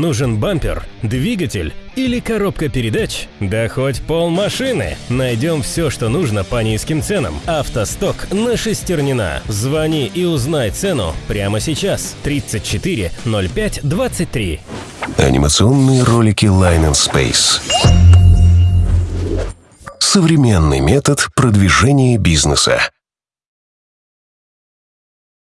нужен бампер, двигатель или коробка передач? Да хоть пол машины. Найдем все, что нужно по низким ценам. Автосток на Шестернина. Звони и узнай цену прямо сейчас. 34 05 23. Анимационные ролики Line and Space. Современный метод продвижения бизнеса.